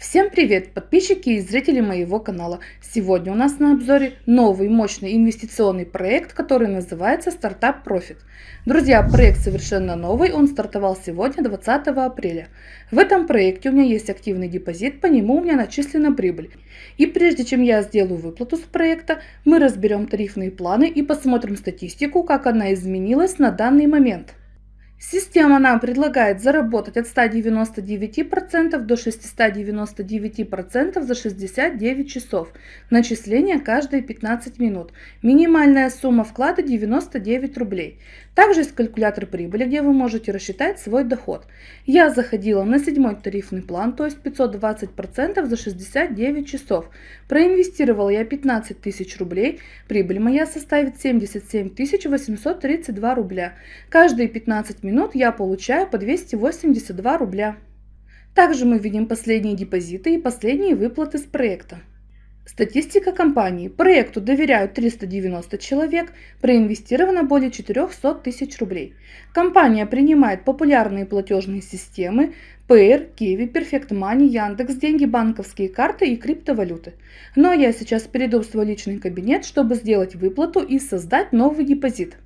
Всем привет, подписчики и зрители моего канала. Сегодня у нас на обзоре новый мощный инвестиционный проект, который называется Стартап Profit. Друзья, проект совершенно новый, он стартовал сегодня, 20 апреля. В этом проекте у меня есть активный депозит, по нему у меня начислена прибыль. И прежде чем я сделаю выплату с проекта, мы разберем тарифные планы и посмотрим статистику, как она изменилась на данный момент. Система нам предлагает заработать от 199% до 699% за 69 часов. Начисление каждые 15 минут. Минимальная сумма вклада 99 рублей. Также есть калькулятор прибыли, где вы можете рассчитать свой доход. Я заходила на седьмой тарифный план, то есть 520% за 69 часов. Проинвестировала я 15 тысяч рублей, прибыль моя составит 77 832 рубля. Каждые 15 минут я получаю по 282 рубля. Также мы видим последние депозиты и последние выплаты с проекта. Статистика компании. Проекту доверяют 390 человек, проинвестировано более 400 тысяч рублей. Компания принимает популярные платежные системы Payer, Kiwi, Perfect Money, Яндекс, деньги, банковские карты и криптовалюты. Но я сейчас перейду в свой личный кабинет, чтобы сделать выплату и создать новый депозит.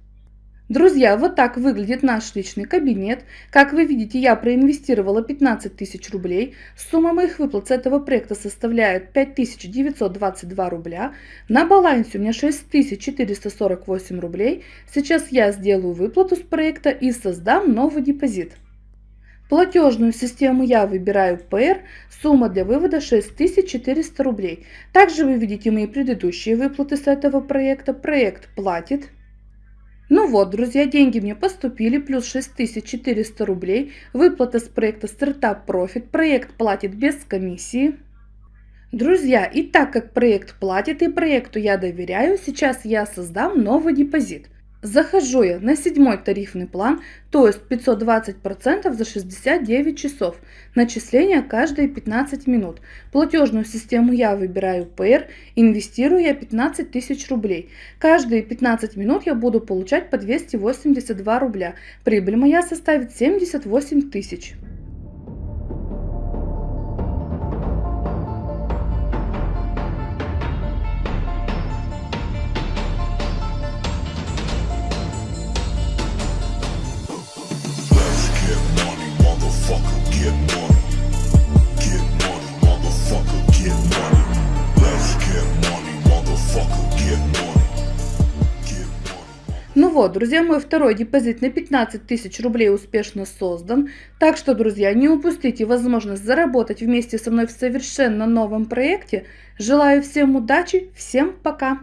Друзья, вот так выглядит наш личный кабинет. Как вы видите, я проинвестировала 15 тысяч рублей. Сумма моих выплат с этого проекта составляет 5922 рубля. На балансе у меня 6448 рублей. Сейчас я сделаю выплату с проекта и создам новый депозит. Платежную систему я выбираю PR, сумма для вывода 6400 рублей. Также вы видите мои предыдущие выплаты с этого проекта. Проект платит. Ну вот, друзья, деньги мне поступили, плюс 6400 рублей. Выплата с проекта Startup Profit. Проект платит без комиссии. Друзья, и так как проект платит и проекту я доверяю, сейчас я создам новый депозит. Захожу я на седьмой тарифный план, то есть 520% за 69 часов. Начисление каждые 15 минут. Платежную систему я выбираю PR, инвестирую я 15 тысяч рублей. Каждые 15 минут я буду получать по 282 рубля. Прибыль моя составит 78 тысяч. Вот, друзья, мой второй депозит на 15 тысяч рублей успешно создан. Так что, друзья, не упустите возможность заработать вместе со мной в совершенно новом проекте. Желаю всем удачи, всем пока!